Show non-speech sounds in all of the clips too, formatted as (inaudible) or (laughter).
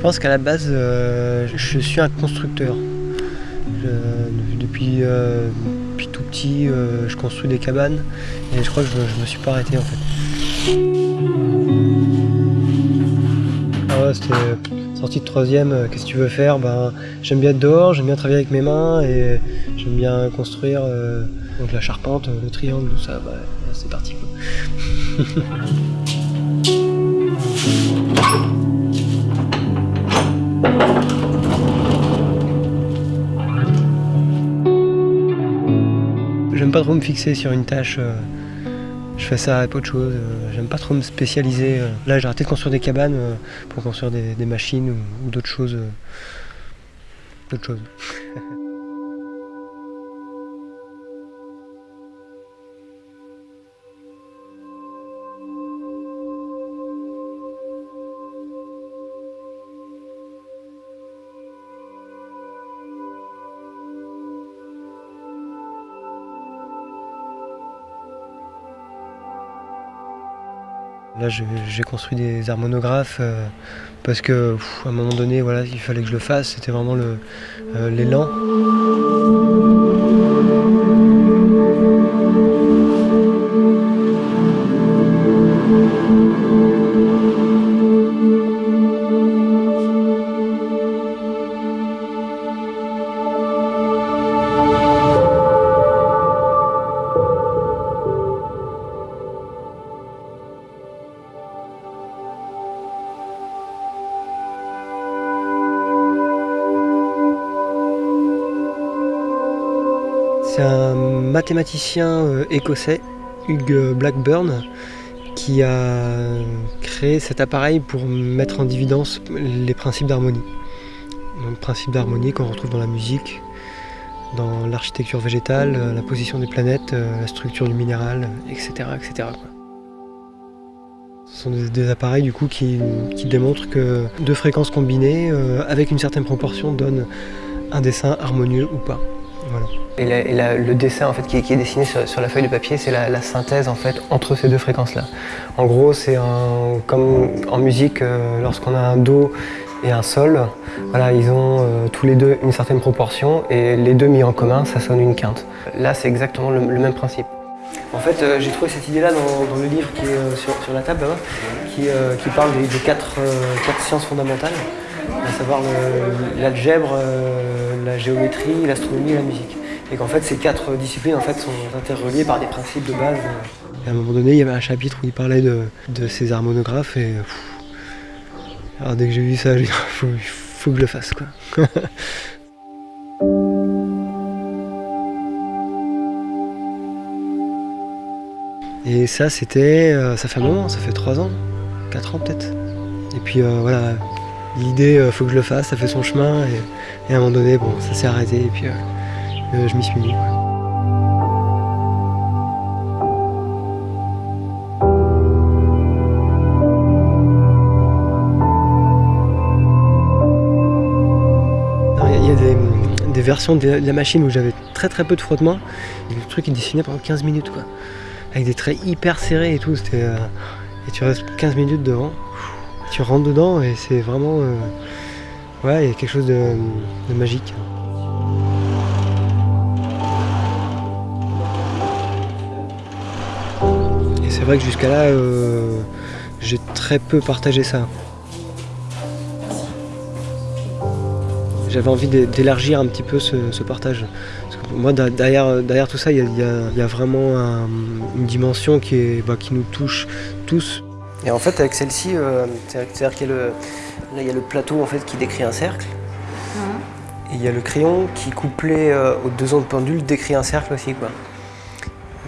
pense qu'à la base, euh, je suis un constructeur. Je- depuis, euh, depuis tout petit, euh, je construis des cabanes et je crois que je, je me suis pas arrêté en fait. Ah ouais, c'était sortie de troisième, qu'est-ce que tu veux faire? Ben, J'aime bien être dehors, j'aime bien travailler avec mes mains et j'aime bien construire donc la charpente, le triangle, tout ça, c'est parti. (laughs) J'aime pas trop me fixer sur une tâche. euh, je fais ça avec autre chose. euh, J'aime pas trop me spécialiser. euh. Là, j'ai arrêté de construire des cabanes pour construire des, machines ou, ou d'autres choses. d'autres choses. (laughs) Là, j'ai construit des harmonographes euh, parce que, à un moment donné, voilà, il fallait que je le fasse. C'était vraiment euh, l'élan. C'est un mathématicien euh, écossais, Hugh Blackburn, qui a créé cet appareil pour mettre en évidence les principes d'harmonie. Donc, principes d'harmonie qu'on retrouve dans la musique, dans l'architecture végétale, euh, la position des planètes, euh, la structure du minéral, etc. etc. Ce sont des, appareils du coup qui, démontrent que deux fréquences combinées avec une certaine proportion donnent un dessin harmonieux ou pas. Et, le dessin en fait, qui, est, dessiné sur, la feuille de papier, c'est la, synthèse en fait, entre ces deux fréquences-là. En gros, c'est comme en musique, euh, lorsqu'on a un Do et un Sol, voilà, ils ont euh, tous les deux une certaine proportion et les deux mis en commun, ça sonne une quinte. Là, c'est exactement le, même principe. En fait, euh, j'ai trouvé cette idée-là dans, le livre qui est sur, la table là-bas, qui, parle des, quatre, sciences fondamentales, à savoir l'algèbre, la géométrie, l'astronomie et la musique. Et qu'en fait, ces quatre disciplines en fait, sont interreliées par des principes de base. Et à un moment donné, il y avait un chapitre où il parlait de, de ces harmonographes et alors dès que j'ai vu ça, (laughs) faut, faut que je le fasse quoi. (laughs) Et ça, c'était. euh, ça fait un moment, ça fait 3 ans, 4 ans peut-être. Et puis euh, voilà, l'idée, euh, faut que je le fasse, ça fait son chemin. Et, à un moment donné, bon, ça s'est arrêté. Et puis euh, euh, je m'y suis mis. Il y a- des, des versions de la machine où j'avais très très peu de frottement. Et le truc il dessinait pendant 15 minutes quoi. Avec des traits hyper serrés et tout. C'était, euh, et tu restes 15 minutes devant. Tu rentres dedans et c'est vraiment. euh, ouais, il y a quelque chose de, magique. Et c'est vrai que jusqu'à là, euh, j'ai très peu partagé ça. J'avais envie d'é- d'élargir un petit peu ce, partage. Moi, derrière, derrière tout ça, il y a, vraiment un- une dimension qui, est, bah, qui nous touche tous. Et en fait, avec celle-ci, euh, c'est- c'est-à-dire qu'il y a le, là, il y a le plateau en fait, qui décrit un cercle. Et il y a le crayon qui, couplé euh, aux deux ondes pendules, décrit un cercle aussi. Quoi.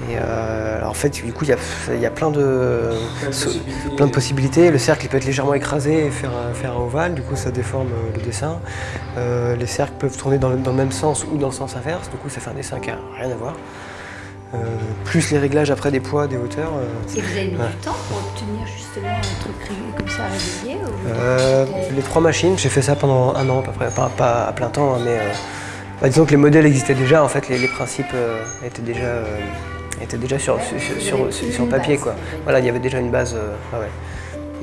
Et euh, alors, en fait, du coup, il y a, il y a plein, de, plein de possibilités. Le cercle il peut être légèrement écrasé et faire un, faire un ovale, du coup, ça déforme le dessin. Euh, les cercles peuvent tourner dans le, dans le même sens ou dans le sens inverse, du coup, ça fait un dessin qui n'a rien à voir. Euh, plus les réglages après des poids, des hauteurs. euh, Et vous avez mis Ouais. du temps pour obtenir justement un truc comme ça régulier ou Euh, les trois machines, j'ai fait ça pendant un an à peu près, pas, pas à plein temps, hein, mais bah, disons que les modèles existaient déjà, en fait, les, les principes étaient déjà, sur, sur, sur, sur- sur papier. Quoi. Voilà, il y avait déjà une base. euh, ouais.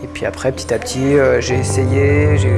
Et puis après, petit à petit, j'ai essayé, j'ai